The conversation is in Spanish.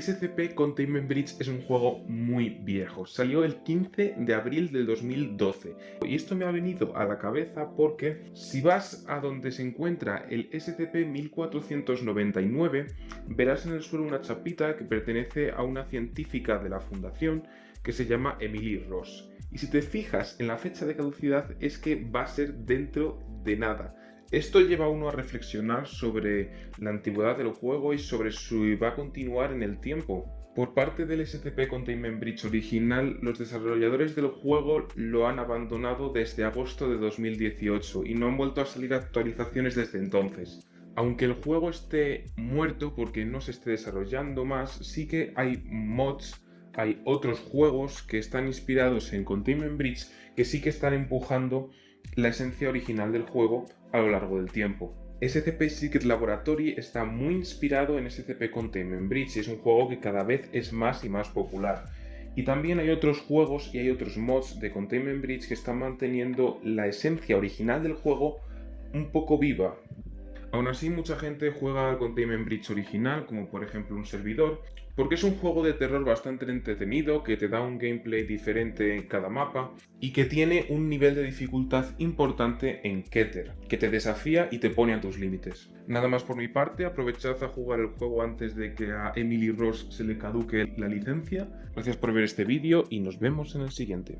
SCP Containment Breach es un juego muy viejo, salió el 15 de abril del 2012 y esto me ha venido a la cabeza porque si vas a donde se encuentra el SCP-1499 verás en el suelo una chapita que pertenece a una científica de la fundación que se llama Emily Ross. Y si te fijas en la fecha de caducidad es que va a ser dentro de nada esto lleva a uno a reflexionar sobre la antigüedad del juego y sobre si va a continuar en el tiempo. Por parte del SCP Containment Breach original, los desarrolladores del juego lo han abandonado desde agosto de 2018 y no han vuelto a salir actualizaciones desde entonces. Aunque el juego esté muerto porque no se esté desarrollando más, sí que hay mods, hay otros juegos que están inspirados en Containment Breach que sí que están empujando la esencia original del juego a lo largo del tiempo. SCP Secret Laboratory está muy inspirado en SCP Containment Breach y es un juego que cada vez es más y más popular. Y también hay otros juegos y hay otros mods de Containment Breach que están manteniendo la esencia original del juego un poco viva. Aún así, mucha gente juega Containment Breach original, como por ejemplo un servidor, porque es un juego de terror bastante entretenido, que te da un gameplay diferente en cada mapa y que tiene un nivel de dificultad importante en Keter, que te desafía y te pone a tus límites. Nada más por mi parte, aprovechad a jugar el juego antes de que a Emily Ross se le caduque la licencia. Gracias por ver este vídeo y nos vemos en el siguiente.